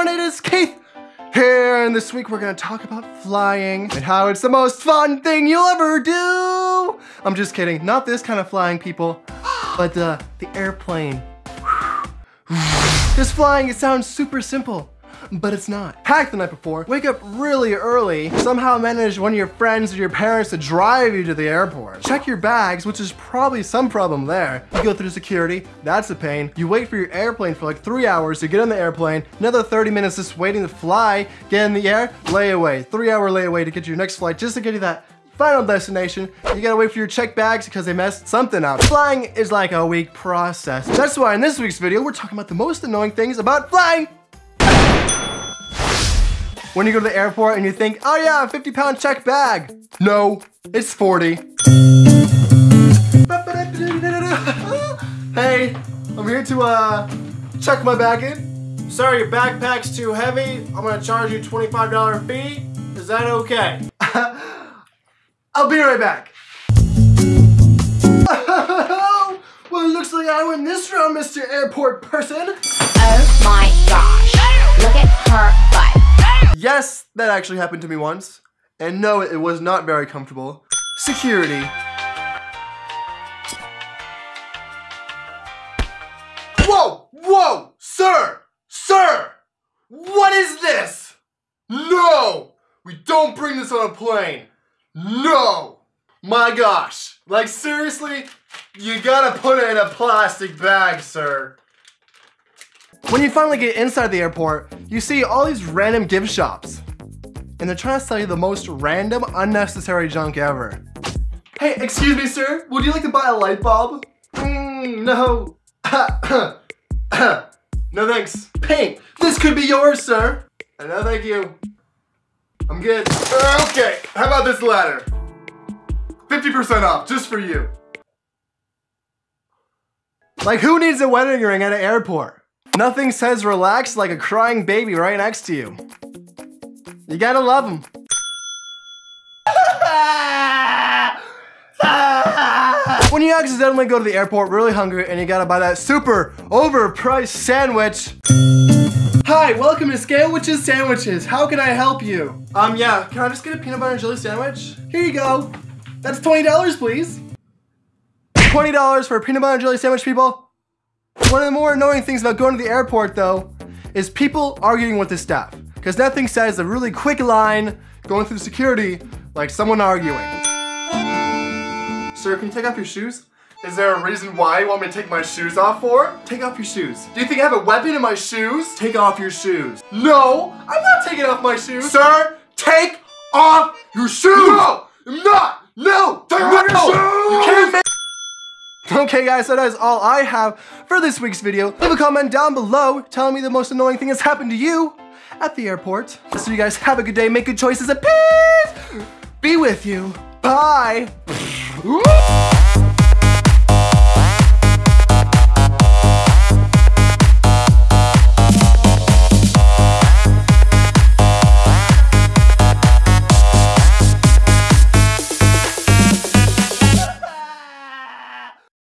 everyone, it is Keith here, and this week we're gonna talk about flying and how it's the most fun thing you'll ever do. I'm just kidding, not this kind of flying, people, but uh, the airplane. This flying, it sounds super simple, but it's not. Hack the night before, wake up really early, somehow manage one of your friends or your parents to drive you to the airport. Check your bags, which is probably some problem there. You go through security, that's a pain. You wait for your airplane for like three hours to get on the airplane, another 30 minutes just waiting to fly, get in the air, layaway, three hour layaway to get to your next flight just to get you that final destination, you gotta wait for your check bags because they messed something up. Flying is like a week process. That's why in this week's video, we're talking about the most annoying things about flying. When you go to the airport and you think, oh yeah, 50 pound check bag. No, it's 40. hey, I'm here to uh, check my bag in. Sir, your backpack's too heavy. I'm gonna charge you $25 fee. Is that okay? I'll be right back. well, it looks like I win this round, Mr. Airport person. Yes, that actually happened to me once. And no, it was not very comfortable. Security. Whoa! Whoa! Sir! Sir! What is this? No! We don't bring this on a plane. No! My gosh. Like seriously? You gotta put it in a plastic bag, sir. When you finally get inside the airport, you see all these random gift shops. And they're trying to sell you the most random, unnecessary junk ever. Hey, excuse me, sir. Would you like to buy a light bulb? Mm, no. no thanks. Paint. This could be yours, sir. Uh, No, thank you. I'm good. Uh, Okay, how about this ladder? 50% off, just for you. Like, who needs a wedding ring at an airport? Nothing says relax like a crying baby right next to you. You gotta love them. when you accidentally go to the airport really hungry and you gotta buy that super overpriced sandwich. Hi, welcome to Scale Witches Sandwiches. How can I help you? Um, yeah, can I just get a peanut butter and jelly sandwich? Here you go. That's $20, please. $20 for a peanut butter and jelly sandwich, people? One of the more annoying things about going to the airport, though, is people arguing with the staff. Because nothing says a really quick line going through security like someone arguing. Sir, can you take off your shoes? Is there a reason why you want me to take my shoes off for? Take off your shoes. Do you think I have a weapon in my shoes? Take off your shoes. No, I'm not taking off my shoes. Sir, take off your shoes. No, I'm not. No, take off your shoes. You can't Okay guys, so that is all I have for this week's video. Leave a comment down below telling me the most annoying thing that's happened to you at the airport. So you guys have a good day, make good choices, and peace be with you. Bye.